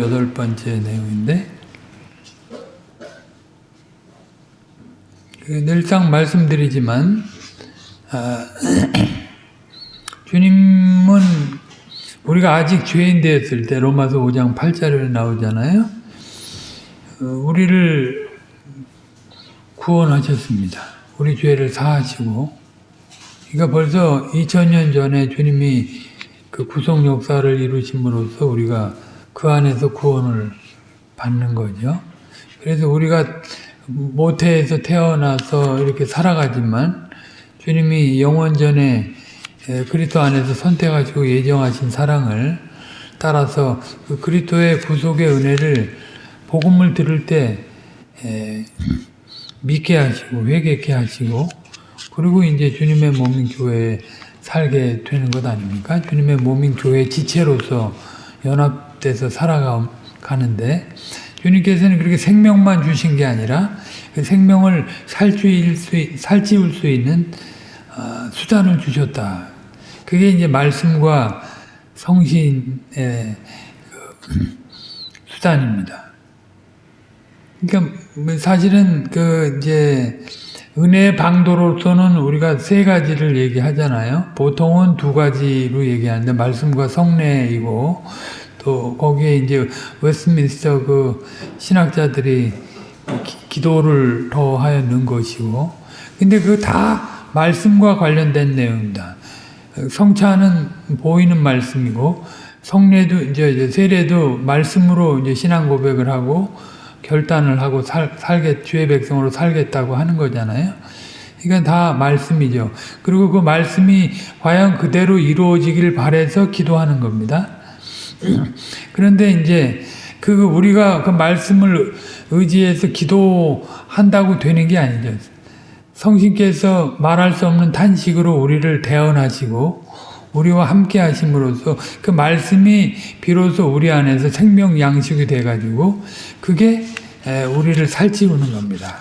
78번째 내용인데 그 늘상 말씀드리지만 아, 주님은 우리가 아직 죄인 되었을 때 로마서 5장 8절에 나오잖아요. 어, 우리를 구원하셨습니다. 우리 죄를 사하시고 그러니까 벌써 2000년 전에 주님이 그 구속 역사를 이루심으로써 우리가 그 안에서 구원을 받는 거죠. 그래서 우리가 모태에서 태어나서 이렇게 살아가지만 주님이 영원전에 그리스도 안에서 선택하시고 예정하신 사랑을 따라서 그 그리스도의 구속의 은혜를 복음을 들을 때 믿게 하시고 회개케 하시고 그리고 이제 주님의 몸인 교회에 살게 되는 것 아닙니까? 주님의 몸인 교회 지체로서 연합 돼서 살아가는데 주님께서는 그렇게 생명만 주신 게 아니라 그 생명을 살찌울 수, 살찌울 수 있는 수단을 주셨다. 그게 이제 말씀과 성신의 수단입니다. 그러니까 사실은 그 이제 은혜의 방도로서는 우리가 세 가지를 얘기하잖아요. 보통은 두 가지로 얘기하는데 말씀과 성례이고 또 거기에 이제 웨스민스터 그 신학자들이 기, 도를 넣은 것이고 근데 그 다 말씀과 관련된 내용입니다. 성찬은 보이는 말씀이고 성례도 이제 세례도 말씀으로 이제 신앙 고백을 하고 결단을 하고 살, 살겠, 주의 백성으로 살겠다고 하는 거잖아요. 이건 다 말씀이죠. 그리고 그 말씀이 과연 그대로 이루어지길 바래서 기도하는 겁니다. 그런데 이제 그 우리가 그 말씀을 의지해서 기도한다고 되는 게 아니죠. 성신께서 말할 수 없는 탄식으로 우리를 대언하시고 우리와 함께 하심으로써 그 말씀이 비로소 우리 안에서 생명 양식이 돼 가지고 그게 우리를 살찌우는 겁니다.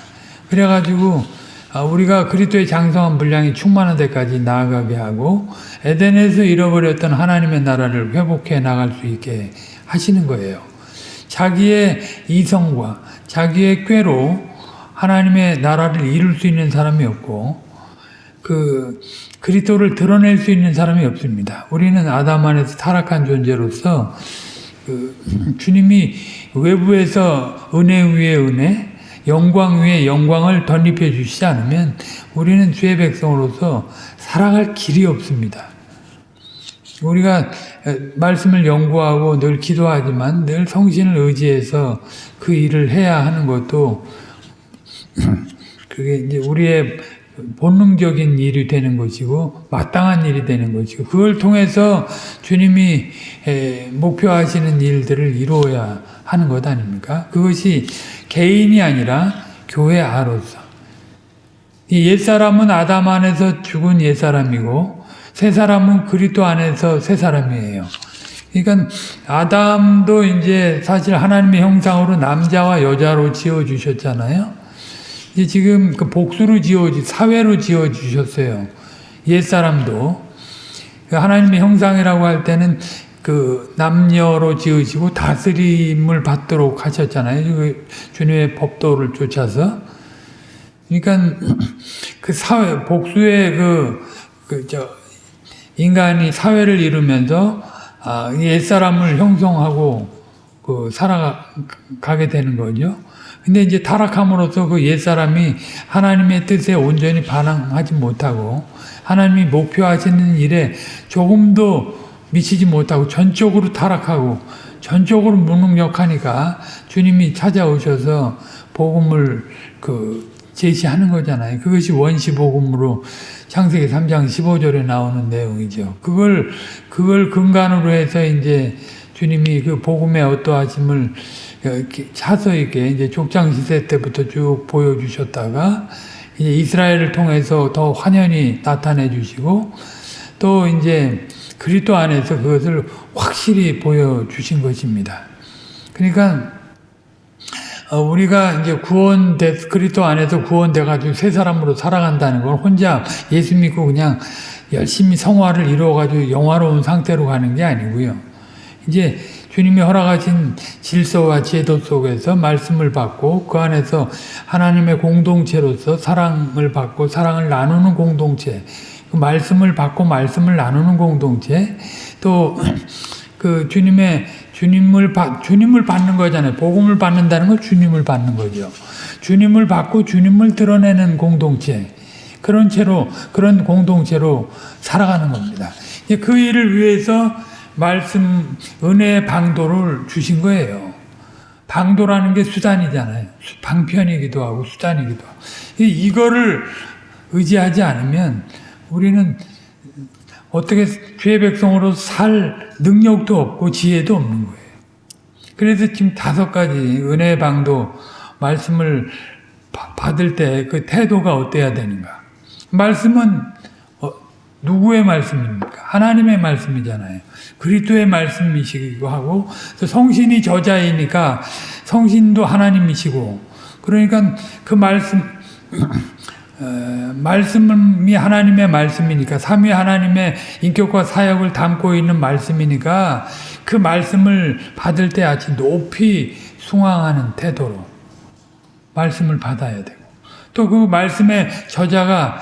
그래 가지고 아, 우리가 그리스도의 장성한 분량이 충만한 데까지 나아가게 하고 에덴에서 잃어버렸던 하나님의 나라를 회복해 나갈 수 있게 하시는 거예요. 자기의 이성과 자기의 꾀로 하나님의 나라를 이룰 수 있는 사람이 없고 그 그리스도를 드러낼 수 있는 사람이 없습니다. 우리는 아담 안에서 타락한 존재로서 그 주님이 외부에서 은혜 위에 은혜, 영광 위에 영광을 덧입혀 주시지 않으면 우리는 주의 백성으로서 살아갈 길이 없습니다. 우리가 말씀을 연구하고 늘 기도하지만 늘 성신을 의지해서 그 일을 해야 하는 것도 그게 이제 우리의 본능적인 일이 되는 것이고 마땅한 일이 되는 것이고 그걸 통해서 주님이 목표하시는 일들을 이루어야 하는 것 아닙니까? 그것이 개인이 아니라 교회 아로서 옛사람은 아담 안에서 죽은 옛사람이고 새 사람은 그리스도 안에서 새 사람이에요. 그러니까 아담도 이제 사실 하나님의 형상으로 남자와 여자로 지어 주셨잖아요. 지금 그 복수로 지어 사회로 지어 주셨어요. 옛 사람도 그 하나님의 형상이라고 할 때는 그 남녀로 지으시고 다스림을 받도록 하셨잖아요. 그 주님의 법도를 쫓아서. 그러니까 그 사회 복수의 그 그저 인간이 사회를 이루면서 아, 옛 사람을 형성하고 그 살아가게 되는 거죠. 근데 이제 타락함으로써 그 옛사람이 하나님의 뜻에 온전히 반항하지 못하고 하나님이 목표하시는 일에 조금도 미치지 못하고 전적으로 타락하고 전적으로 무능력하니까 주님이 찾아오셔서 복음을 그 제시하는 거잖아요. 그것이 원시 복음으로 창세기 3장 15절에 나오는 내용이죠. 그걸 그걸 근간으로 해서 이제 주님이 그 복음의 어떠하심을 차서 있게 이제 족장 시대 때부터 쭉 보여주셨다가 이제 이스라엘을 통해서 더 환연히 나타내 주시고 또 이제 그리스도 안에서 그것을 확실히 보여주신 것입니다. 그러니까 어, 우리가 이제 구원돼 그리스도 안에서 구원돼 가지고 새 사람으로 살아간다는 걸 혼자 예수 믿고 그냥 열심히 성화를 이루어 가지고 영화로운 상태로 가는 게 아니고요. 이제 주님이 허락하신 질서와 제도 속에서 말씀을 받고 그 안에서 하나님의 공동체로서 사랑을 받고 사랑을 나누는 공동체 그 말씀을 받고 말씀을 나누는 공동체 또 그 주님의 주님을 받 주님을 받는 거잖아요. 복음을 받는다는 건 주님을 받는 거죠. 주님을 받고 주님을 드러내는 공동체 그런 채로 그런 공동체로 살아가는 겁니다. 그 일을 위해서 말씀 은혜의 방도를 주신 거예요. 방도라는 게 수단이잖아요. 방편이기도 하고 수단이기도 하고 이거를 의지하지 않으면 우리는 어떻게 죄 백성으로 살 능력도 없고 지혜도 없는 거예요. 그래서 지금 다섯 가지 은혜 방도 말씀을 받을 때 그 태도가 어때야 되는가? 말씀은 어, 누구의 말씀입니까? 하나님의 말씀이잖아요. 그리스도의 말씀이시기도 하고 성신이 저자이니까 성신도 하나님이시고 그러니까 그 말씀 어, 말씀이 하나님의 말씀이니까 삼위 하나님의 인격과 사역을 담고 있는 말씀이니까 그 말씀을 받을 때 아주 높이 숭앙하는 태도로 말씀을 받아야 되고 또 그 말씀의 저자가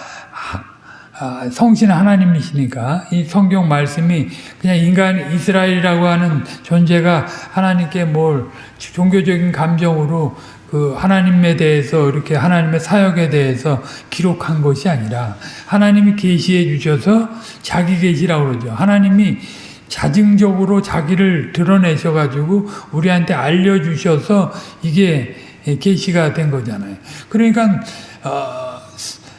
아, 성신 하나님이시니까 이 성경 말씀이 그냥 인간 이스라엘이라고 하는 존재가 하나님께 뭘 종교적인 감정으로 그 하나님에 대해서 이렇게 하나님의 사역에 대해서 기록한 것이 아니라 하나님이 계시해 주셔서 자기 계시라고 그러죠. 하나님이 자증적으로 자기를 드러내셔 가지고 우리한테 알려 주셔서 이게 계시가 된 거잖아요. 그러니까 어,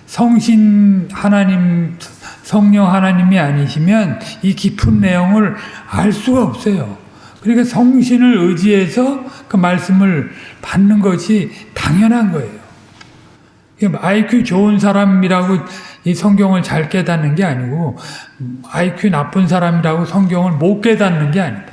성신 하나님 성령 하나님이 아니시면 이 깊은 내용을 알 수가 없어요. 그러니까 성신을 의지해서 그 말씀을 받는 것이 당연한 거예요. IQ 좋은 사람이라고 이 성경을 잘 깨닫는 게 아니고 IQ 나쁜 사람이라고 성경을 못 깨닫는 게 아니다.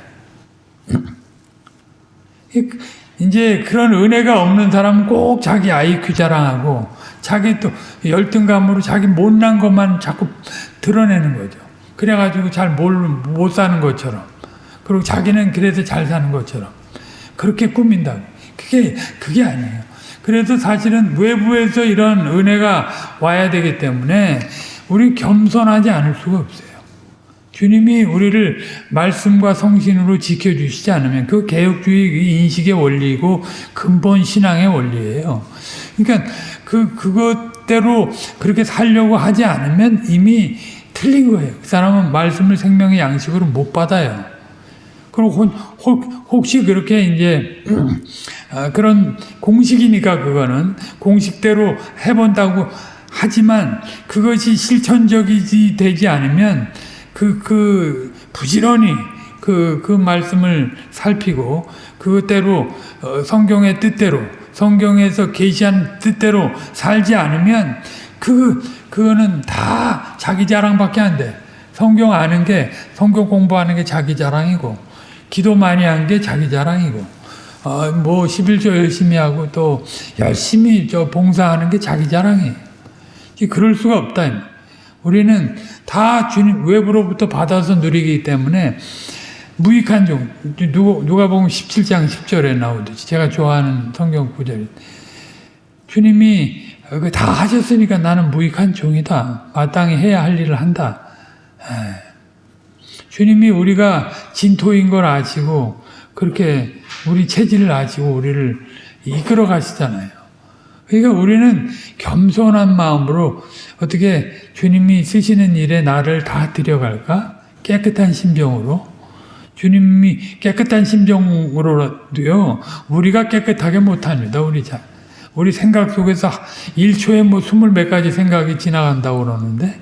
이제 그런 은혜가 없는 사람은 꼭 자기 IQ 자랑하고 자기 또 열등감으로 자기 못난 것만 자꾸 드러내는 거죠. 그래가지고 잘 못 사는 것처럼. 그리고 자기는 그래서 잘 사는 것처럼. 그렇게 꾸민다고. 그게, 그게 아니에요. 그래서 사실은 외부에서 이런 은혜가 와야 되기 때문에 우리 겸손하지 않을 수가 없어요. 주님이 우리를 말씀과 성신으로 지켜주시지 않으면 그 개혁주의 인식의 원리고 근본 신앙의 원리예요. 그러니까 그, 그것대로 그렇게 살려고 하지 않으면 이미 틀린 거예요. 그 사람은 말씀을 생명의 양식으로 못 받아요. 그리고 혹 시 그렇게 이제 아, 그런 공식이니까 그거는 공식대로 해본다고 하지만 그것이 실천적이지 되지 않으면 그, 그, 부지런히 그, 그 말씀을 살피고 그대로 어, 성경의 뜻대로 성경에서 계시한 뜻대로 살지 않으면 그, 그거는 다 자기 자랑밖에 안 돼. 성경 아는 게, 성경 공부하는 게 자기 자랑이고, 기도 많이 한 게 자기 자랑이고, 어, 뭐, 11조 열심히 하고 또 열심히 저 봉사하는 게 자기 자랑이에요. 그럴 수가 없다. 우리는 다 주님 외부로부터 받아서 누리기 때문에 무익한 종 누가, 누가 보면 17장 10절에 나오듯이 제가 좋아하는 성경 구절 주님이 다 하셨으니까 나는 무익한 종이다. 마땅히 해야 할 일을 한다. 주님이 우리가 진토인 걸 아시고 그렇게 우리 체질을 아시고 우리를 이끌어 가시잖아요. 그러니까 우리는 겸손한 마음으로 어떻게 주님이 쓰시는 일에 나를 다 드려갈까? 깨끗한 심정으로. 주님이 깨끗한 심정으로도요, 우리가 깨끗하게 못합니다, 우리 자. 우리 생각 속에서 1초에 뭐 스물 몇 가지 생각이 지나간다고 그러는데,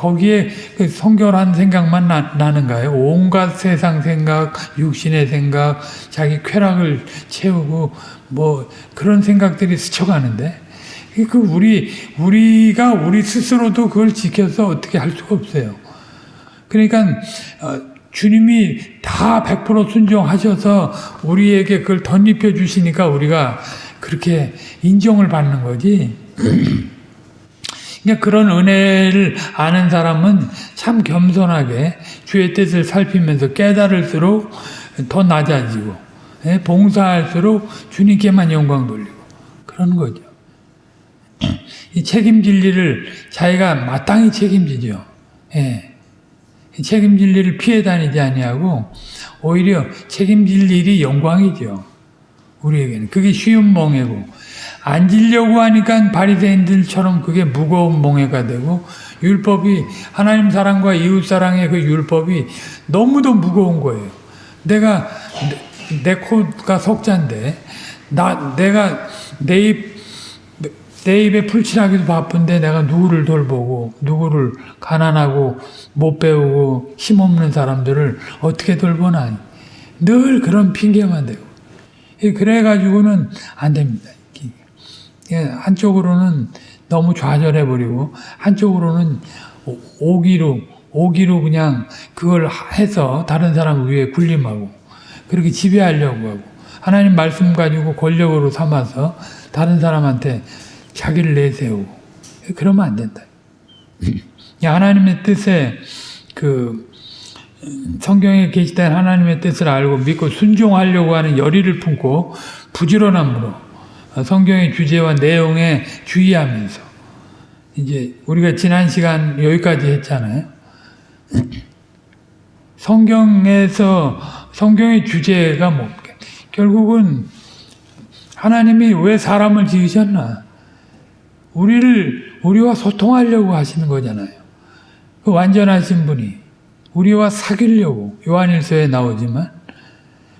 거기에 그 성결한 생각만 나, 나는가요? 온갖 세상 생각, 육신의 생각, 자기 쾌락을 채우고 뭐 그런 생각들이 스쳐가는데 그 우리 우리가 우리 스스로도 그걸 지켜서 어떻게 할 수가 없어요. 그러니까 어, 주님이 다 100% 순종하셔서 우리에게 그걸 덧입혀 주시니까 우리가 그렇게 인정을 받는 거지. 그러니까 그런 은혜를 아는 사람은 참 겸손하게 주의 뜻을 살피면서 깨달을수록 더 낮아지고 예? 봉사할수록 주님께만 영광 돌리고 그런 거죠. 이 책임질 일을 자기가 마땅히 책임지죠. 예. 이 책임질 일을 피해 다니지 아니하고 오히려 책임질 일이 영광이죠. 우리에게는 그게 쉬운 멍해고 앉으려고 하니까 바리새인들처럼 그게 무거운 멍해가 되고 율법이 하나님 사랑과 이웃 사랑의 그 율법이 너무도 무거운 거예요. 내가 내, 내 코가 석잔데 나 내가 내입 내 입에 풀칠하기도 바쁜데 내가 누구를 돌보고 누구를 가난하고 못 배우고 힘없는 사람들을 어떻게 돌보나 늘 그런 핑계만 대고 그래가지고는 안 됩니다. 한쪽으로는 너무 좌절해 버리고 한쪽으로는 오기로 오기로 그냥 그걸 해서 다른 사람 위에 군림하고 그렇게 지배하려고 하고 하나님 말씀 가지고 권력으로 삼아서 다른 사람한테 자기를 내세우고 그러면 안 된다. 하나님의 뜻에 그 성경에 계시된 하나님의 뜻을 알고 믿고 순종하려고 하는 열의를 품고 부지런함으로 성경의 주제와 내용에 주의하면서 이제 우리가 지난 시간 여기까지 했잖아요. 성경에서 성경의 주제가 뭐 결국은 하나님이 왜 사람을 지으셨나? 우리를 우리와 소통하려고 하시는 거잖아요. 그 완전하신 분이 우리와 사귀려고 요한일서에 나오지만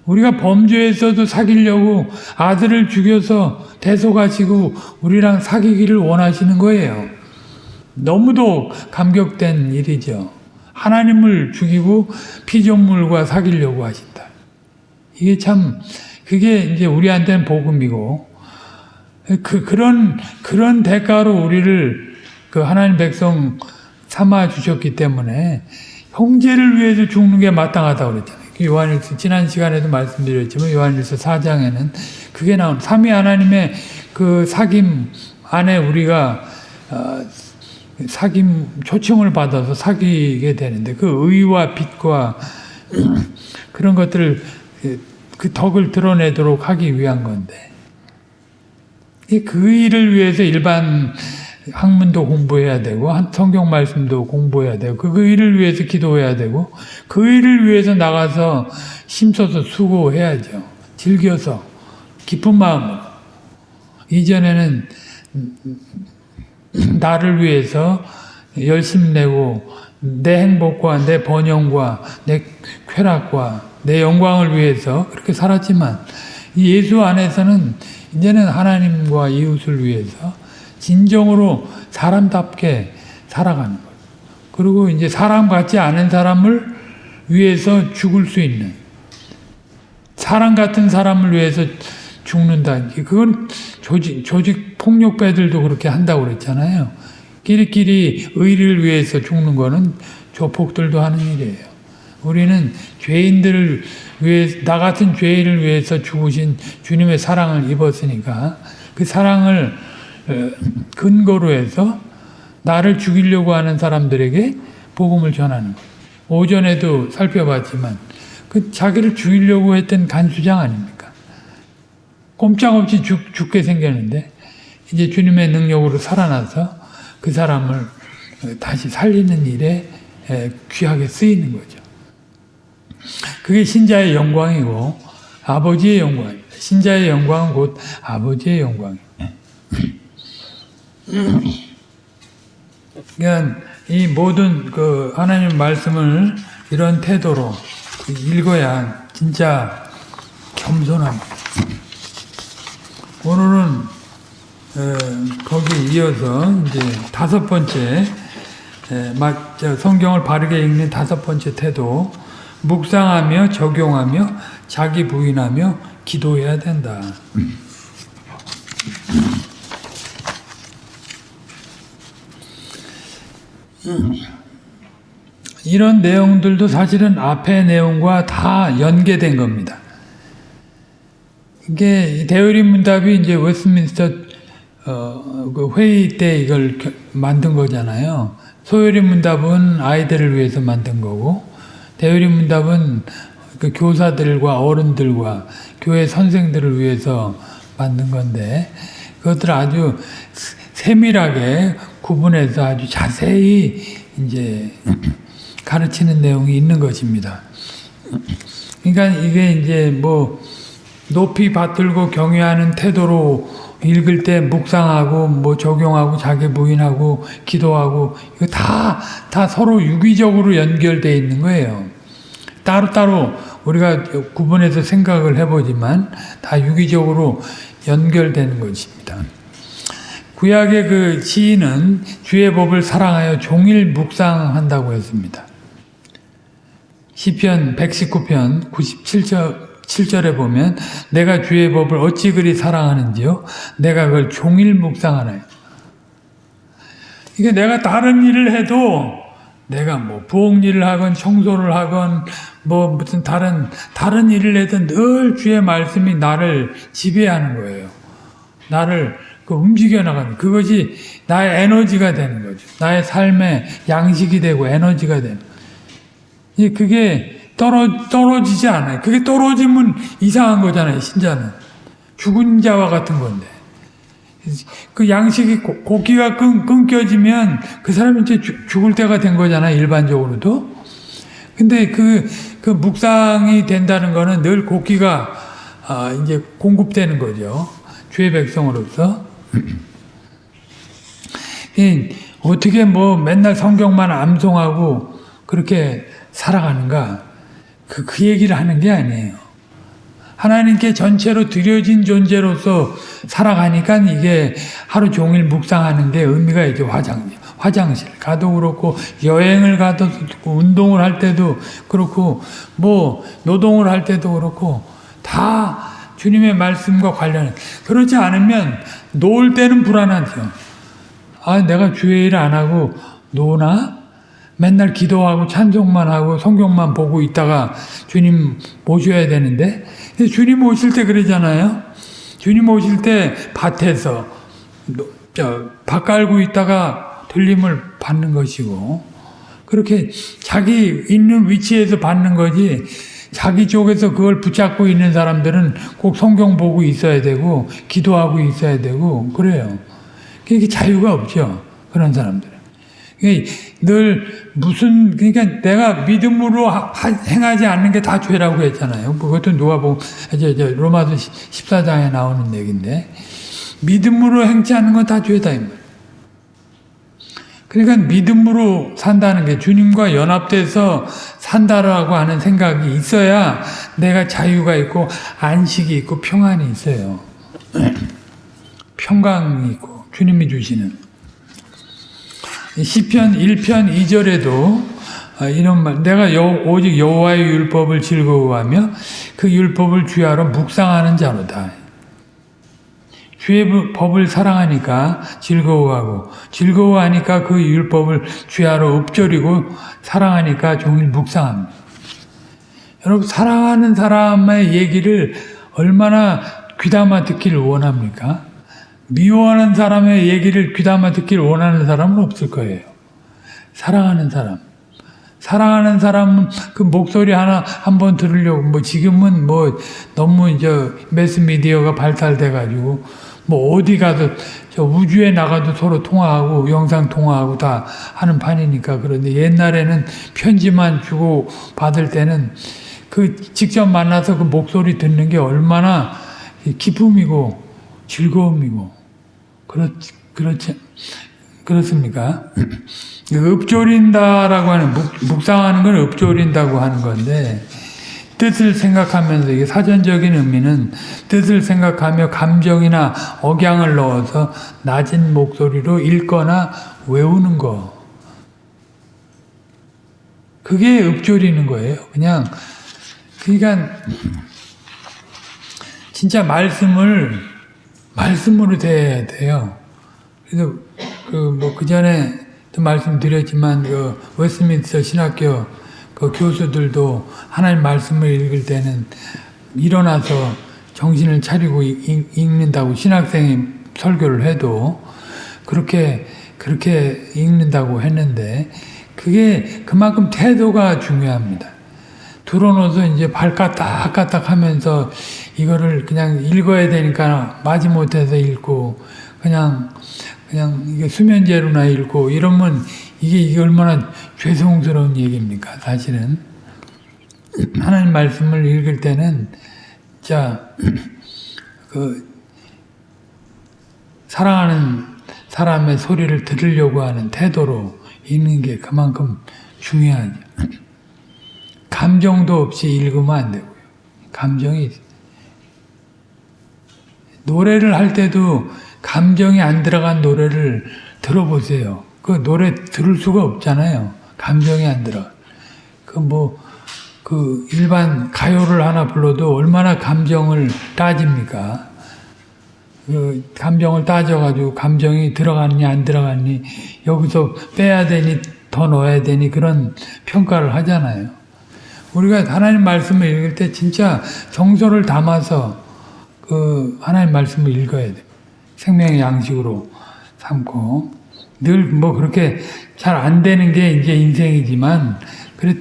우리가 범죄에서도 사귀려고 아들을 죽여서 대속하시고 우리랑 사귀기를 원하시는 거예요. 너무도 감격된 일이죠. 하나님을 죽이고 피조물과 사귀려고 하신다. 이게 참 그게 이제 우리한테는 복음이고 그 그런 그런 대가로 우리를 그 하나님 백성 삼아 주셨기 때문에 형제를 위해서 죽는 게 마땅하다고 그랬잖아요. 그 요한일서 지난 시간에도 말씀드렸지만 요한일서 4장에는 그게 나온 삼위 하나님의 그 사귐 안에 우리가 어, 사귐 초청을 받아서 사귀게 되는데 그 의와 빛과 그런 것들을 그 덕을 드러내도록 하기 위한 건데. 그 일을 위해서 일반 학문도 공부해야 되고 성경 말씀도 공부해야 되고 그 일을 위해서 기도해야 되고 그 일을 위해서 나가서 힘써서 수고해야죠. 즐겨서 기쁜 마음으로 이전에는 나를 위해서 열심 내고 내 행복과 내 번영과 내 쾌락과 내 영광을 위해서 그렇게 살았지만 예수 안에서는 이제는 하나님과 이웃을 위해서 진정으로 사람답게 살아가는 거예요. 그리고 이제 사람 같지 않은 사람을 위해서 죽을 수 있는 사람 같은 사람을 위해서 죽는다. 그건 조직, 조직 폭력배들도 그렇게 한다고 그랬잖아요. 끼리끼리 의를 위해서 죽는 거는 조폭들도 하는 일이에요. 우리는 죄인들을 위해 나 같은 죄인을 위해서 죽으신 주님의 사랑을 입었으니까 그 사랑을 어, 근거로 해서 나를 죽이려고 하는 사람들에게 복음을 전하는 거예요. 오전에도 살펴봤지만 그 자기를 죽이려고 했던 간수장 아닙니까? 꼼짝없이 죽, 죽게 생겼는데 이제 주님의 능력으로 살아나서 그 사람을 어, 다시 살리는 일에 귀하게 쓰이는 거죠. 그게 신자의 영광이고 아버지의 영광입니다. 신자의 영광은 곧 아버지의 영광입니다. 그러니까 이 모든 그 하나님 말씀을 이런 태도로 읽어야 진짜 겸손합니다. 오늘은 거기 이어서 이제 다섯 번째 성경을 바르게 읽는 다섯 번째 태도 묵상하며 적용하며 자기 부인하며 기도해야 된다. 이런 내용들도 사실은 앞의 내용과 다 연계된 겁니다. 이게 대의리 문답이 이제 웨스민스터 어, 그 회의 때 이걸 만든 거잖아요. 소요리 문답은 아이들을 위해서 만든 거고 대의리 문답은 그 교사들과 어른들과 교회 선생들을 위해서 만든 건데 그것들을 아주 세밀하게 구분해서 아주 자세히 이제 가르치는 내용이 있는 것입니다. 그러니까 이게 이제 뭐 높이 받들고 경외하는 태도로 읽을 때 묵상하고 뭐 적용하고 자기 부인하고 기도하고 이거 다 다 서로 유기적으로 연결되어 있는 거예요. 따로따로 우리가 구분해서 생각을 해보지만 다 유기적으로 연결되는 것입니다. 구약의 그 시인은 주의 법을 사랑하여 종일 묵상한다고 했습니다. 시편 119편 97절 7절에 보면 내가 주의 법을 어찌 그리 사랑하는지요 내가 그걸 종일 묵상하나요. 이게 내가 다른 일을 해도 내가 뭐 부엌 일을 하건 청소를 하건 뭐 무슨 다른 다른 일을 해도 늘 주의 말씀이 나를 지배하는 거예요. 나를 그 움직여 나가는 그것이 나의 에너지가 되는 거죠. 나의 삶의 양식이 되고 에너지가 되는. 그게 떨어 떨어지지 않아요. 그게 떨어지면 이상한 거잖아요. 신자는 죽은 자와 같은 건데. 그 양식이 고기가 끊, 끊겨지면 그 사람이 이제 죽을 때가 된 거잖아요. 일반적으로도. 근데 그, 그 묵상이 된다는 거는 늘 고기가 아, 이제 공급되는 거죠. 주의 백성으로서. 어떻게 뭐 맨날 성경만 암송하고 그렇게 살아가는가? 그, 그 얘기를 하는 게 아니에요. 하나님께 전체로 드려진 존재로서 살아가니까 이게 하루 종일 묵상하는 게 의미가 있죠. 화장, 화장실 가도 그렇고, 여행을 가도 그렇고, 운동을 할 때도 그렇고, 뭐, 노동을 할 때도 그렇고, 다 주님의 말씀과 관련, 그렇지 않으면, 놓을 때는 불안하죠. 아, 내가 주의 일을 안 하고, 노나? 맨날 기도하고 찬송만 하고 성경만 보고 있다가 주님 모셔야 되는데 주님 오실 때 그러잖아요. 주님 오실 때 밭에서 밭 깔고 있다가 들림을 받는 것이고 그렇게 자기 있는 위치에서 받는 거지 자기 쪽에서 그걸 붙잡고 있는 사람들은 꼭 성경 보고 있어야 되고 기도하고 있어야 되고 그래요. 그게 자유가 없죠. 그런 사람들은. 늘 무슨 그러니까 내가 믿음으로 행하지 않는 게 다 죄라고 했잖아요. 그것도 누가복음 로마서 14장에 나오는 얘기인데 믿음으로 행치 않는 건 다 죄다 이 말. 그러니까 믿음으로 산다는 게 주님과 연합돼서 산다라고 하는 생각이 있어야 내가 자유가 있고 안식이 있고 평안이 있어요. 평강이 있고 주님이 주시는 시편 1편 2절에도 아, 이런 말 내가 여, 오직 여호와의 율법을 즐거워하며 그 율법을 주야로 묵상하는 자로다. 주의 법을 사랑하니까 즐거워하고 즐거워하니까 그 율법을 주야로 읊조리고 사랑하니까 종일 묵상합니다. 여러분 사랑하는 사람의 얘기를 얼마나 귀담아 듣기를 원합니까? 미워하는 사람의 얘기를 귀담아 듣기를 원하는 사람은 없을 거예요. 사랑하는 사람. 사랑하는 사람은 그 목소리 하나 한 번 들으려고 뭐 지금은 뭐 너무 이제 매스미디어가 발달돼 가지고 뭐 어디 가도 저 우주에 나가도 서로 통화하고 영상 통화하고 다 하는 판이니까 그런데 옛날에는 편지만 주고 받을 때는 그 직접 만나서 그 목소리 듣는 게 얼마나 기쁨이고 즐거움이고 그렇, 그렇지, 그렇습니까? 읍조린다라고 하는, 묵, 상하는 건 읍조린다고 하는 건데, 뜻을 생각하면서, 이게 사전적인 의미는 뜻을 생각하며 감정이나 억양을 넣어서 낮은 목소리로 읽거나 외우는 거. 그게 읍조리는 거예요. 그냥, 그러니까, 진짜 말씀을 말씀으로 돼야 돼요. 그래서 그 뭐그 전에 말씀드렸지만 그 웨스민스터 신학교 그 교수들도 하나님 말씀을 읽을 때는 일어나서 정신을 차리고 읽, 는다고 신학생이 설교를 해도 그렇게 그렇게 읽는다고 했는데 그게 그만큼 태도가 중요합니다. 들어놓아서 이제 발 까딱까딱 하면서 이거를 그냥 읽어야 되니까 마지못해서 읽고 그냥 그냥 이게 수면제로나 읽고 이러면 이게 이게 얼마나 죄송스러운 얘기입니까 사실은 하나님 말씀을 읽을 때는 자그 사랑하는 사람의 소리를 들으려고 하는 태도로 읽는 게 그만큼 중요하죠. 감정도 없이 읽으면 안 되고요. 감정이 노래를 할 때도 감정이 안 들어간 노래를 들어보세요. 그 노래 들을 수가 없잖아요. 감정이 안 들어. 그 뭐, 그 일반 가요를 하나 불러도 얼마나 감정을 따집니까? 그 감정을 따져가지고 감정이 들어갔니 안 들어갔니 여기서 빼야 되니 더 넣어야 되니 그런 평가를 하잖아요. 우리가 하나님 말씀을 읽을 때 진짜 정서를 담아서 그 하나님 말씀을 읽어야 돼. 생명의 양식으로 삼고 늘 뭐 그렇게 잘 안 되는 게 이제 인생이지만 그래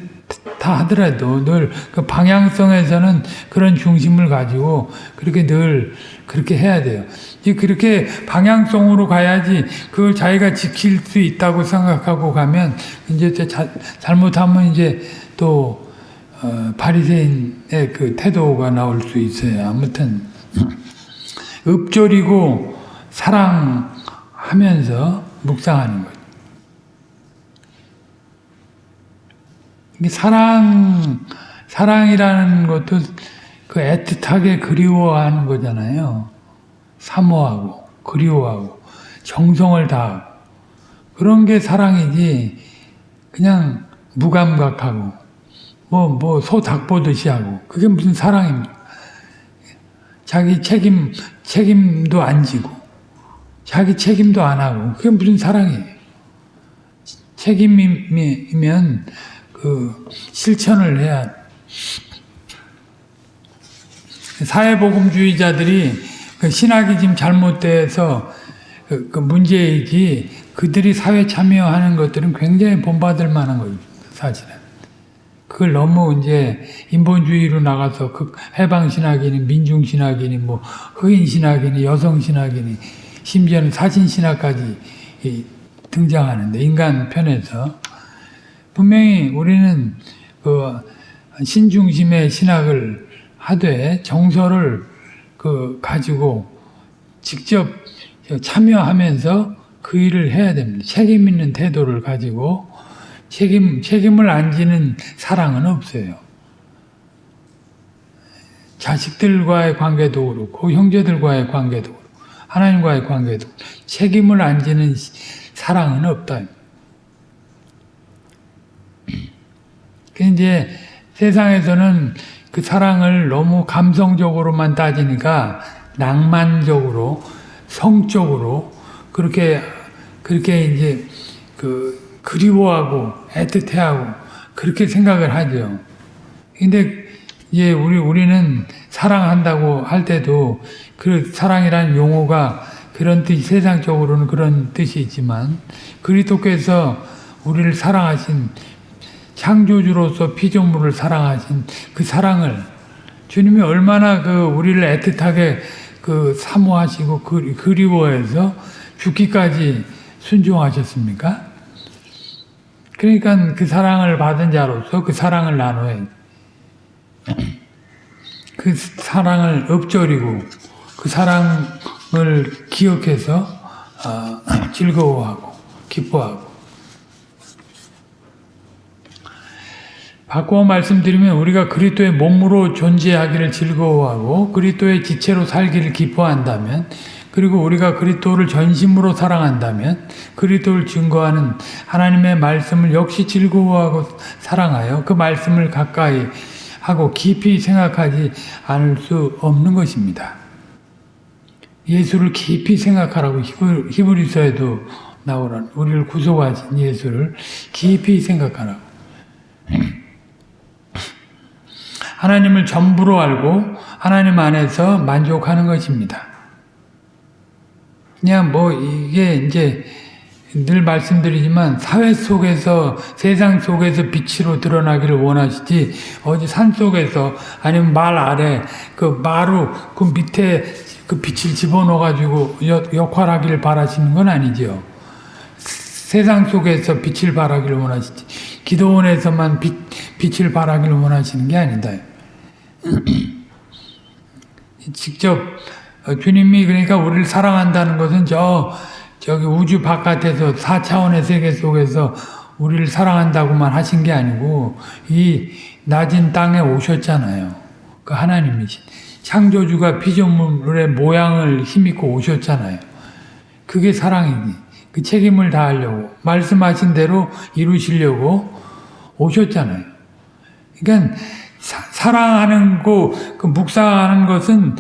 다 하더라도 늘 그 방향성에서는 그런 중심을 가지고 그렇게 늘 그렇게 해야 돼요. 이제 그렇게 방향성으로 가야지 그걸 자기가 지킬 수 있다고 생각하고 가면 이제 자, 잘못하면 이제 또 어, 바리새인의 그 태도가 나올 수 있어요. 아무튼 읍조리고 사랑하면서 묵상하는 거죠. 사랑 사랑이라는 것도 그 애틋하게 그리워하는 거잖아요. 사모하고 그리워하고 정성을 다하고 그런 게 사랑이지 그냥 무감각하고 뭐 뭐 소 닭 보듯이 하고 그게 무슨 사랑입니까? 자기 책임 책임도 안 지고 자기 책임도 안 하고 그게 무슨 사랑이에요? 책임이면 그 실천을 해야 사회복음주의자들이 그 신학이 지금 잘못돼서 그, 그 문제이지 그들이 사회 참여하는 것들은 굉장히 본받을 만한 거예요 사실은 그걸 너무 이제 인본주의로 나가서 그 해방신학이니 민중신학이니 뭐 흑인신학이니 여성신학이니 심지어는 사신신학까지 등장하는데 인간 편에서 분명히 우리는 그 신중심의 신학을 하되 정서를 그 가지고 직접 참여하면서 그 일을 해야 됩니다. 책임 있는 태도를 가지고 책임 책임을 안 지는 사랑은 없어요. 자식들과의 관계도 그렇고 형제들과의 관계도 그렇고 하나님과의 관계도 책임을 안 지는 사랑은 없다. 그 이제 세상에서는 그 사랑을 너무 감성적으로만 따지니까 낭만적으로 성적으로 그렇게 그렇게 이제 그 그리워하고 애틋해하고 그렇게 생각을 하죠. 근데 이제 우리 우리는 사랑한다고 할 때도 그 사랑이라는 용어가 그런 뜻 세상적으로는 그런 뜻이 있지만 그리스도께서 우리를 사랑하신 창조주로서 피조물을 사랑하신 그 사랑을 주님이 얼마나 그 우리를 애틋하게 그 사모하시고 그, 그리워해서 죽기까지 순종하셨습니까? 그러니까 그 사랑을 받은 자로서 그 사랑을 나눠야 그 사랑을 엎조리고 그 사랑을 기억해서 어, 즐거워하고 기뻐하고 바꾸어 말씀드리면 우리가 그리스도의 몸으로 존재하기를 즐거워하고 그리스도의 지체로 살기를 기뻐한다면 그리고 우리가 그리스도를 전심으로 사랑한다면 그리스도를 증거하는 하나님의 말씀을 역시 즐거워하고 사랑하여 그 말씀을 가까이 하고 깊이 생각하지 않을 수 없는 것입니다. 예수를 깊이 생각하라고 히브리서에도 나오라 우리를 구속하신 예수를 깊이 생각하라고 하나님을 전부로 알고 하나님 안에서 만족하는 것입니다. 그냥 뭐 이게 이제 늘 말씀드리지만 사회 속에서 세상 속에서 빛으로 드러나기를 원하시지 어디 산 속에서 아니면 말 아래 그 마루 그 밑에 그 빛을 집어넣어 가지고 역할하기를 바라시는 건 아니지요. 세상 속에서 빛을 발하기를 원하시지 기도원에서만 빛, 빛을 발하기를 원하시는 게 아니다. 직접 주님이 그러니까 우리를 사랑한다는 것은 저 저기 우주 바깥에서 4차원의 세계 속에서 우리를 사랑한다고만 하신 게 아니고 이 낮은 땅에 오셨잖아요. 그 하나님이신 창조주가 피조물의 모양을 힘입고 오셨잖아요. 그게 사랑이니 그 책임을 다하려고 말씀하신 대로 이루시려고 오셨잖아요. 그러니까 사, 랑하는 거, 그 묵상하는 것은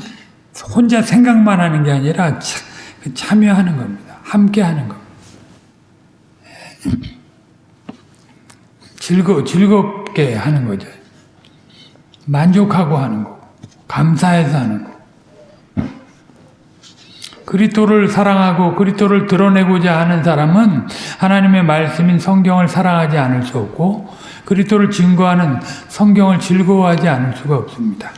혼자 생각만 하는 게 아니라 참, 그 참여하는 겁니다. 함께 하는 것. 즐거, 즐겁게 하는 거죠. 만족하고 하는 거. 감사해서 하는 거. 그리스도를 사랑하고 그리스도를 드러내고자 하는 사람은 하나님의 말씀인 성경을 사랑하지 않을 수 없고 그리스도를 증거하는 성경을 즐거워하지 않을 수가 없습니다.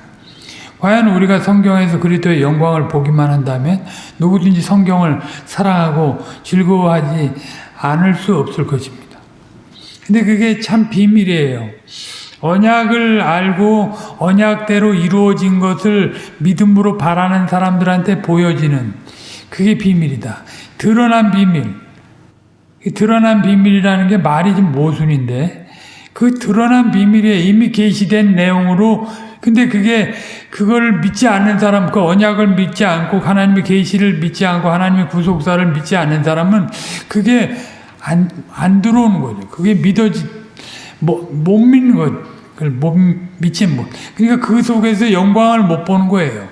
과연 우리가 성경에서 그리스도의 영광을 보기만 한다면 누구든지 성경을 사랑하고 즐거워하지 않을 수 없을 것입니다. 근데 그게 참 비밀이에요. 언약을 알고 언약대로 이루어진 것을 믿음으로 바라는 사람들한테 보여지는 그게 비밀이다. 드러난 비밀. 드러난 비밀이라는 게 말이 좀 모순인데 그 드러난 비밀에 이미 계시된 내용으로 근데 그게 그걸 믿지 않는 사람, 그 언약을 믿지 않고 하나님의 계시를 믿지 않고 하나님의 구속사를 믿지 않는 사람은 그게 안, 안 들어오는 거죠. 그게 믿어지, 뭐, 못 믿는 것, 그걸 못 믿지 못. 그러니까 그 속에서 영광을 못 보는 거예요.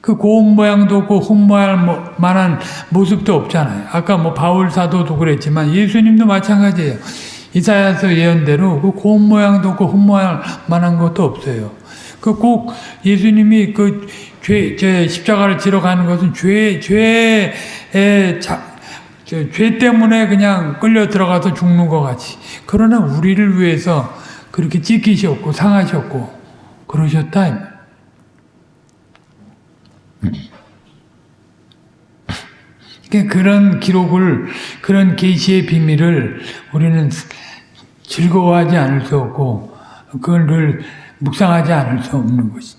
그 고운 모양도 없고 흠모할 만한 모습도 없잖아요. 아까 뭐 바울 사도도 그랬지만 예수님도 마찬가지예요. 이사야서 예언대로 그 고운 모양도 없고 흠모할 만한 것도 없어요. 그 꼭 예수님이 그 죄, 제 십자가를 지러 가는 것은 죄, 죄에 자, 죄 때문에 그냥 끌려 들어가서 죽는 것 같이. 그러나 우리를 위해서 그렇게 찢기셨고 상하셨고 그러셨다. 그러니까 그런 기록을 그런 계시의 비밀을 우리는 즐거워하지 않을 수 없고 그걸 늘 묵상하지 않을 수 없는 것이.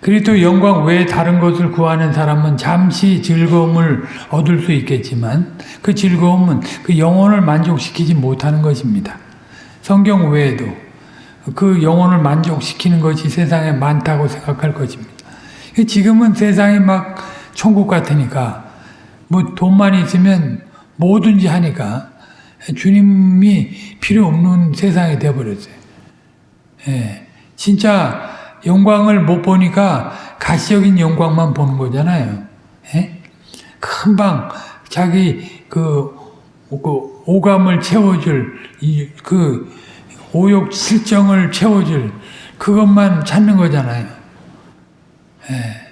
그리고 영광 외에 다른 것을 구하는 사람은 잠시 즐거움을 얻을 수 있겠지만 그 즐거움은 그 영혼을 만족시키지 못하는 것입니다. 성경 외에도 그 영혼을 만족시키는 것이 세상에 많다고 생각할 것입니다. 지금은 세상이 막 천국 같으니까 뭐 돈만 있으면 뭐든지 하니까 주님이 필요 없는 세상이 되어버렸어요. 예, 진짜 영광을 못 보니까 가시적인 영광만 보는 거잖아요. 예? 금방 자기 그, 그 오감을 채워줄 이, 그 오욕 실정을 채워줄 그것만 찾는 거잖아요. 예.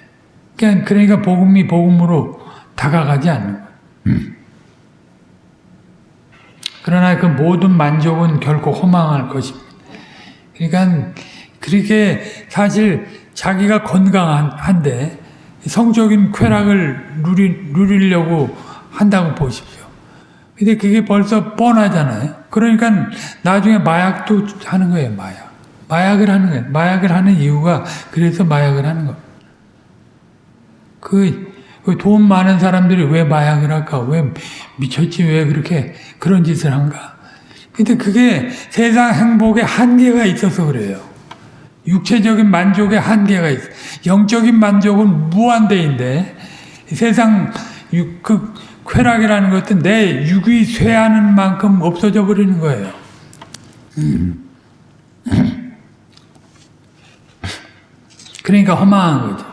그러니까, 그러니까 복음이 복음으로 다가가지 않는 거예요. 음. 그러나 그 모든 만족은 결코 허망할 것입니다. 그러니까 그렇게 사실 자기가 건강한데 성적인 쾌락을 누리, 누리려고 한다고 보십시오. 근데 그게 벌써 뻔하잖아요. 그러니까 나중에 마약도 하는 거예요, 마약. 마약을 하는 거예요. 마약을 하는 이유가 그래서 마약을 하는 거예요. 그, 그돈 많은 사람들이 왜 마약을 할까? 왜 미쳤지? 왜 그렇게 그런 짓을 한가? 근데 그게 세상 행복에 한계가 있어서 그래요. 육체적인 만족에 한계가 있어. 영적인 만족은 무한대인데 세상 그 쾌락이라는 것은 내 육이 쇠하는 만큼 없어져 버리는 거예요. 그러니까 허망한 거죠.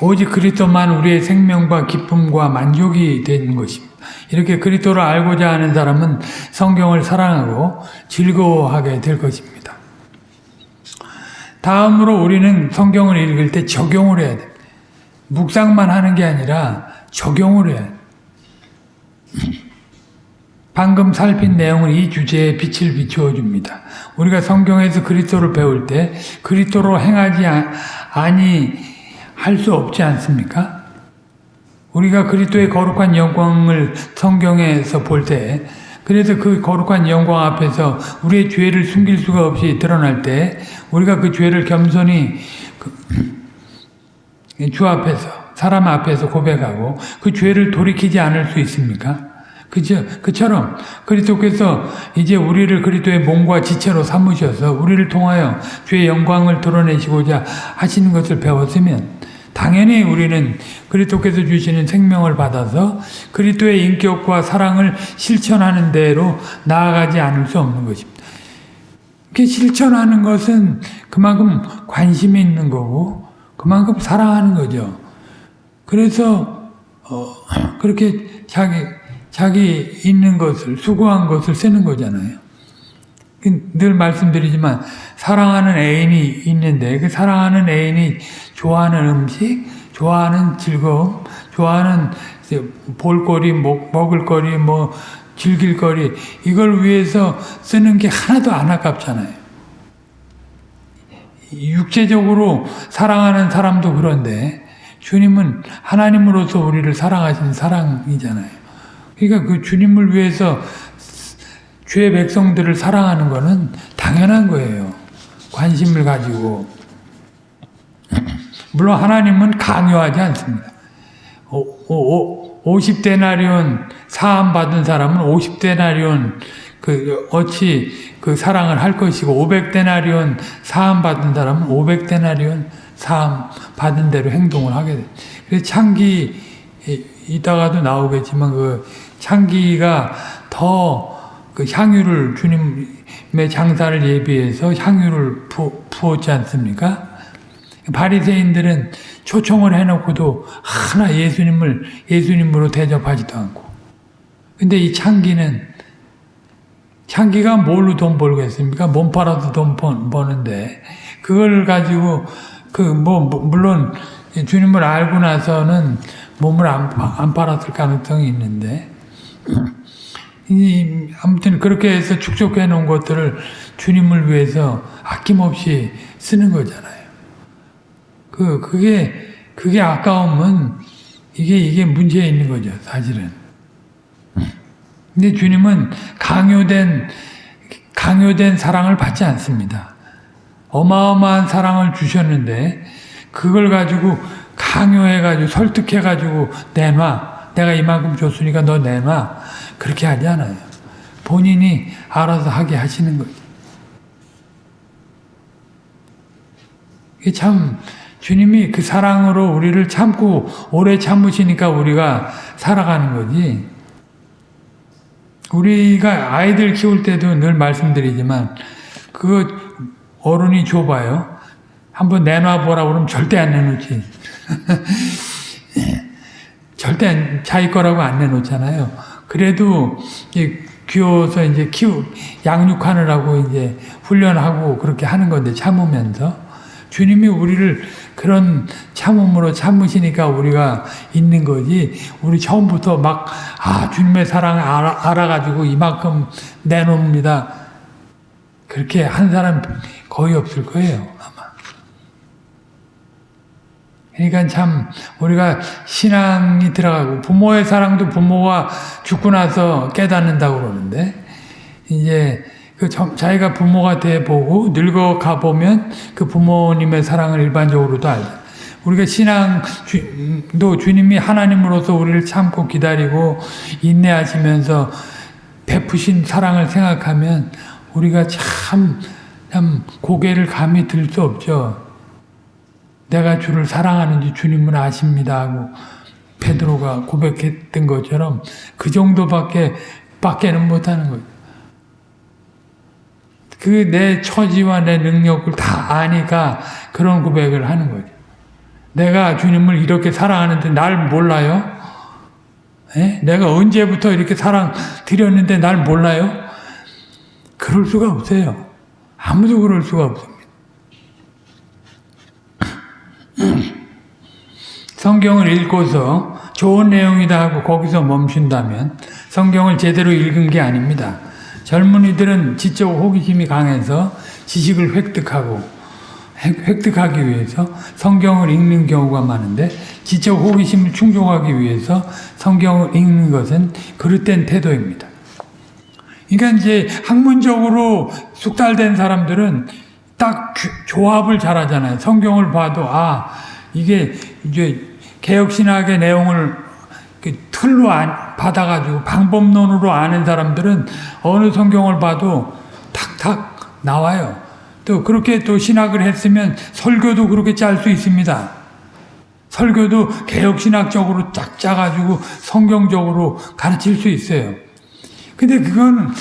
오직 그리스도만 우리의 생명과 기쁨과 만족이 되는 것입니다. 이렇게 그리스도를 알고자 하는 사람은 성경을 사랑하고 즐거워하게 될 것입니다. 다음으로 우리는 성경을 읽을 때 적용을 해야 됩니다. 묵상만 하는 게 아니라 적용을 해. 방금 살핀 내용은 이 주제에 빛을 비추어 줍니다. 우리가 성경에서 그리스도를 배울 때 그리스도로 행하지 아- 아니 할 수 없지 않습니까? 우리가 그리스도의 거룩한 영광을 성경에서 볼 때 그래서 그 거룩한 영광 앞에서 우리의 죄를 숨길 수가 없이 드러날 때 우리가 그 죄를 겸손히 그- 주 앞에서 사람 앞에서 고백하고 그 죄를 돌이키지 않을 수 있습니까? 그죠? 그처럼 그리스도께서 이제 우리를 그리스도의 몸과 지체로 삼으셔서 우리를 통하여 주의 영광을 드러내시고자 하시는 것을 배웠으면 당연히 우리는 그리스도께서 주시는 생명을 받아서 그리스도의 인격과 사랑을 실천하는 대로 나아가지 않을 수 없는 것입니다. 이렇게 실천하는 것은 그만큼 관심이 있는 거고 그만큼 사랑하는 거죠. 그래서 어, 그렇게 자기 자기 있는 것을 수고한 것을 쓰는 거잖아요. 늘 말씀드리지만 사랑하는 애인이 있는데 그 사랑하는 애인이 좋아하는 음식, 좋아하는 즐거움, 좋아하는 볼거리, 먹, 먹을거리, 뭐 즐길거리 이걸 위해서 쓰는 게 하나도 안 아깝잖아요. 육체적으로 사랑하는 사람도 그런데 주님은 하나님으로서 우리를 사랑하시는 사랑이잖아요. 그러니까 그 주님을 위해서 주의 백성들을 사랑하는 것은 당연한 거예요. 관심을 가지고. 물론 하나님은 강요하지 않습니다. 50데나리온 사함 받은 사람은 50데나리온 그 어찌 그 사랑을 할 것이고 500데나리온 사함 받은 사람은 500데나리온 사함 받은 대로 행동을 하게 돼. 그래서 창기 이따가도 나오겠지만 그 창기가 더 그 향유를 주님의 장사를 예비해서 향유를 부, 부었지 않습니까? 바리새인들은 초청을 해놓고도 하나 예수님을 예수님으로 대접하지도 않고. 근데 이 창기는 창기가 뭘로 돈 벌겠습니까? 몸 팔아도 돈 버는데 그걸 가지고 그 뭐 물론 주님을 알고 나서는 몸을 안, 안 팔았을 가능성이 있는데 이, 아무튼 그렇게 해서 축적해 놓은 것들을 주님을 위해서 아낌없이 쓰는 거잖아요. 그, 그게, 그게 아까우면 이게, 이게 문제 있는 거죠, 사실은. 근데 주님은 강요된, 강요된 사랑을 받지 않습니다. 어마어마한 사랑을 주셨는데, 그걸 가지고 강요해가지고, 설득해가지고, 내놔. 내가 이만큼 줬으니까 너 내놔. 그렇게 하지 않아요. 본인이 알아서 하게 하시는 거죠. 참 주님이 그 사랑으로 우리를 참고 오래 참으시니까 우리가 살아가는 거지. 우리가 아이들 키울 때도 늘 말씀드리지만 그거 어른이 줘봐요. 한번 내놔보라 그러면 절대 안 내놓지. 절대 자기 거라고 안 내놓잖아요. 그래도 귀여워서 이제 키우 양육하느라고 이제 훈련하고 그렇게 하는 건데 참으면서 주님이 우리를 그런 참음으로 참으시니까 우리가 있는 거지. 우리 처음부터 막 아 주님의 사랑을 알아, 알아가지고 이만큼 내놓습니다. 그렇게 한 사람 거의 없을 거예요. 그러니까 참 우리가 신앙이 들어가고 부모의 사랑도 부모가 죽고 나서 깨닫는다고 그러는데 이제 그 자기가 부모가 돼 보고 늙어 가 보면 그 부모님의 사랑을 일반적으로도 알죠. 우리가 신앙도 주님이 하나님으로서 우리를 참고 기다리고 인내하시면서 베푸신 사랑을 생각하면 우리가 참, 참 고개를 감히 들 수 없죠. 내가 주를 사랑하는지 주님은 아십니다 하고 베드로가 고백했던 것처럼 그 정도밖에 밖에는 못하는 거죠. 그내 처지와 내 능력을 다 아니까 그런 고백을 하는 거죠. 내가 주님을 이렇게 사랑하는데 날 몰라요? 에? 내가 언제부터 이렇게 사랑 드렸는데 날 몰라요? 그럴 수가 없어요. 아무도 그럴 수가 없습니다. 성경을 읽고서 좋은 내용이다 하고 거기서 멈춘다면 성경을 제대로 읽은 게 아닙니다. 젊은이들은 지적 호기심이 강해서 지식을 획득하고 획- 획득하기 위해서 성경을 읽는 경우가 많은데 지적 호기심을 충족하기 위해서 성경을 읽는 것은 그릇된 태도입니다. 그러니까 이제 학문적으로 숙달된 사람들은 딱 주- 조합을 잘하잖아요. 성경을 봐도 아 이게 이제 개혁신학의 내용을 그 틀로 안- 받아가지고 방법론으로 아는 사람들은 어느 성경을 봐도 탁탁 나와요. 또 그렇게 또 신학을 했으면 설교도 그렇게 짤 수 있습니다. 설교도 개혁신학적으로 쫙 짜가지고 성경적으로 가르칠 수 있어요. 근데 그건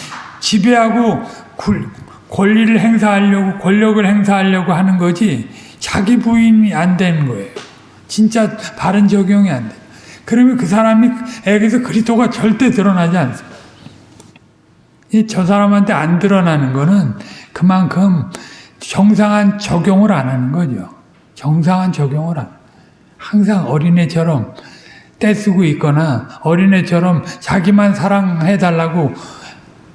지배하고 굴- 권리를 행사하려고 권력을 행사하려고 하는 거지 자기 부인이 안 되는 거예요. 진짜 바른 적용이 안 돼. 그러면 그 사람에게서 그리스도가 절대 드러나지 않습니다. 이 저 사람한테 안 드러나는 거는 그만큼 정상한 적용을 안 하는 거죠. 정상한 적용을 안. 항상 어린애처럼 떼쓰고 있거나 어린애처럼 자기만 사랑해달라고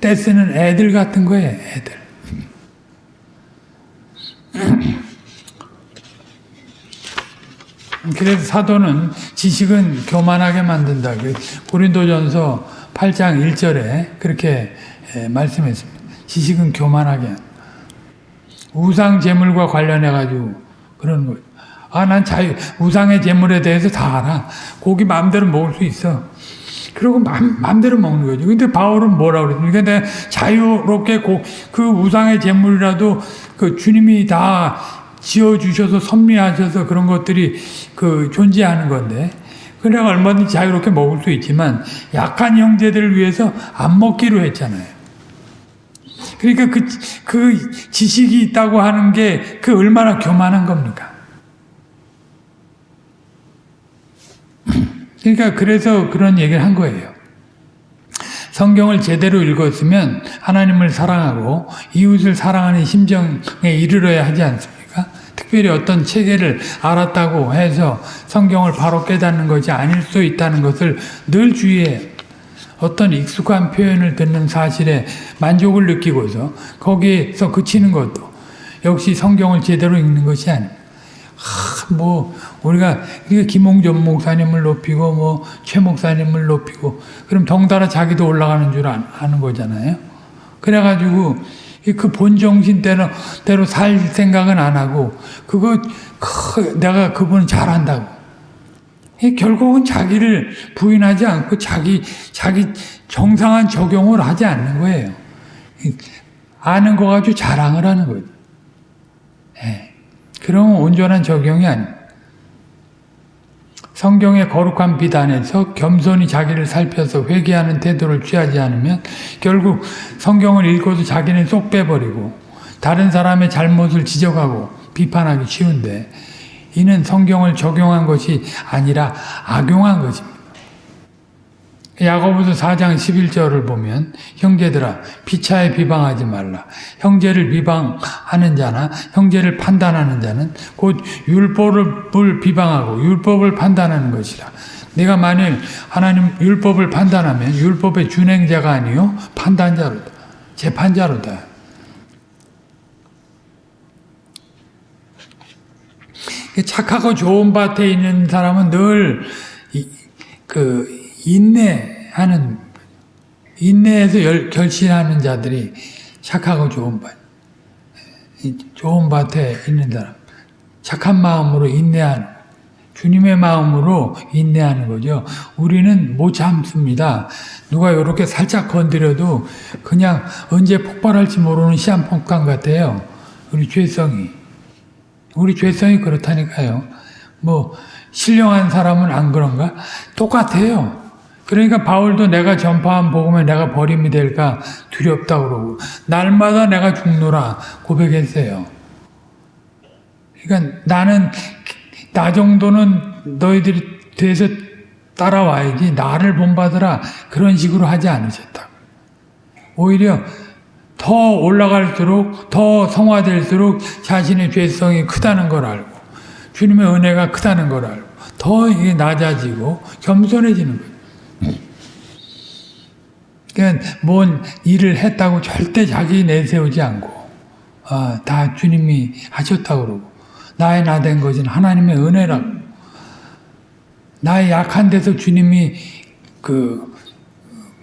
떼쓰는 애들 같은 거예요, 애들. 그래서 사도는 지식은 교만하게 만든다. 그 고린도전서 8장 1절에 그렇게 에, 말씀했습니다. 지식은 교만하게. 우상 제물과 관련해 가지고 그런 거예요. 아, 난 자유 우상의 제물에 대해서 다 알아. 고기 마음대로 먹을 수 있어. 그리고 맘, 마음대로 먹는 거죠. 근데 바울은 뭐라 그랬습니까? 내가 자유롭게 고, 그 우상의 제물이라도 그 주님이 다 지어주셔서 섭리하셔서 그런 것들이 그 존재하는 건데, 그래 얼마든지 자유롭게 먹을 수 있지만 약한 형제들을 위해서 안 먹기로 했잖아요. 그러니까 그, 그 지식이 있다고 하는 게 그 얼마나 교만한 겁니까? 그러니까 그래서 그런 얘기를 한 거예요. 성경을 제대로 읽었으면 하나님을 사랑하고 이웃을 사랑하는 심정에 이르러야 하지 않습니까? 특별히 어떤 체계를 알았다고 해서 성경을 바로 깨닫는 것이 아닐 수 있다는 것을 늘 주의해요. 어떤 익숙한 표현을 듣는 사실에 만족을 느끼고서 거기에서 그치는 것도 역시 성경을 제대로 읽는 것이. 하, 뭐 우리가 우리가 김홍전 목사님을 높이고 뭐 최 목사님을 높이고 그럼 덩달아 자기도 올라가는 줄 아, 아는 거잖아요. 그래가지고 그 본정신 대로 대로 살 생각은 안 하고 그거 크, 내가 그분 잘한다고. 이 결국은 자기를 부인하지 않고 자기 자기 정상한 적용을 하지 않는 거예요. 아는 거 가지고 자랑을 하는 거죠. 예. 그러면 온전한 적용이 아닙니다. 성경의 거룩한 비단에서 겸손히 자기를 살펴서 회개하는 태도를 취하지 않으면 결국 성경을 읽고도 자기는 쏙 빼버리고 다른 사람의 잘못을 지적하고 비판하기 쉬운데 이는 성경을 적용한 것이 아니라 악용한 것입니다. 야고보서 4장 11절을 보면 형제들아 피차에 비방하지 말라. 형제를 비방하는 자나 형제를 판단하는 자는 곧 율법을 비방하고 율법을 판단하는 것이라. 내가 만일 하나님 율법을 판단하면 율법의 준행자가 아니요 판단자로다. 재판자로다. 착하고 좋은 밭에 있는 사람은 늘그 인내하는 인내에서 열, 결실하는 자들이 착하고 좋은 밭, 좋은 밭에 있는 사람, 착한 마음으로 인내하는 주님의 마음으로 인내하는 거죠. 우리는 못 참습니다. 누가 이렇게 살짝 건드려도 그냥 언제 폭발할지 모르는 시한폭탄 같아요. 우리 죄성이. 우리 죄성이 그렇다니까요. 뭐 신령한 사람은 안 그런가? 똑같아요. 그러니까 바울도 내가 전파한 복음에 내가 버림이 될까 두렵다 그러고 날마다 내가 죽노라 고백했어요. 그러니까 나는 나 정도는 너희들이 돼서 따라와야지 나를 본받으라 그런 식으로 하지 않으셨다. 오히려 더 올라갈수록 더 성화될수록 자신의 죄성이 크다는 걸 알고 주님의 은혜가 크다는 걸 알고 더 이게 낮아지고 겸손해지는 거예요. 그러니까 뭔 일을 했다고 절대 자기 내세우지 않고 아, 다 주님이 하셨다고 그러고 나의 나 된 것은 하나님의 은혜라고. 나의 약한 데서 주님이 그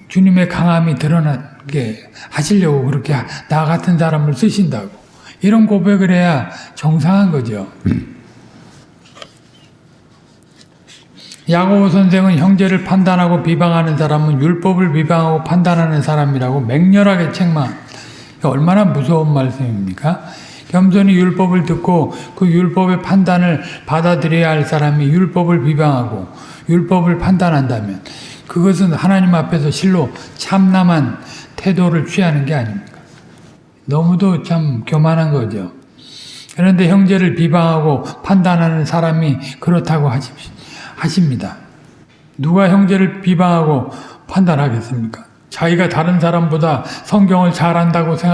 주님의 강함이 드러나게 하시려고 그렇게 나 같은 사람을 쓰신다고. 이런 고백을 해야 정상한 거죠. 야고보 선생은 형제를 판단하고 비방하는 사람은 율법을 비방하고 판단하는 사람이라고 맹렬하게 책망. 얼마나 무서운 말씀입니까? 겸손히 율법을 듣고 그 율법의 판단을 받아들여야 할 사람이 율법을 비방하고 율법을 판단한다면 그것은 하나님 앞에서 실로 참남한 태도를 취하는 게 아닙니까? 너무도 참 교만한 거죠. 그런데 형제를 비방하고 판단하는 사람이 그렇다고 하십시오. 하십니다. 누가 형제를 비방하고 판단하겠습니까? 자기가 다른 사람보다 성경을 잘 안다고 생각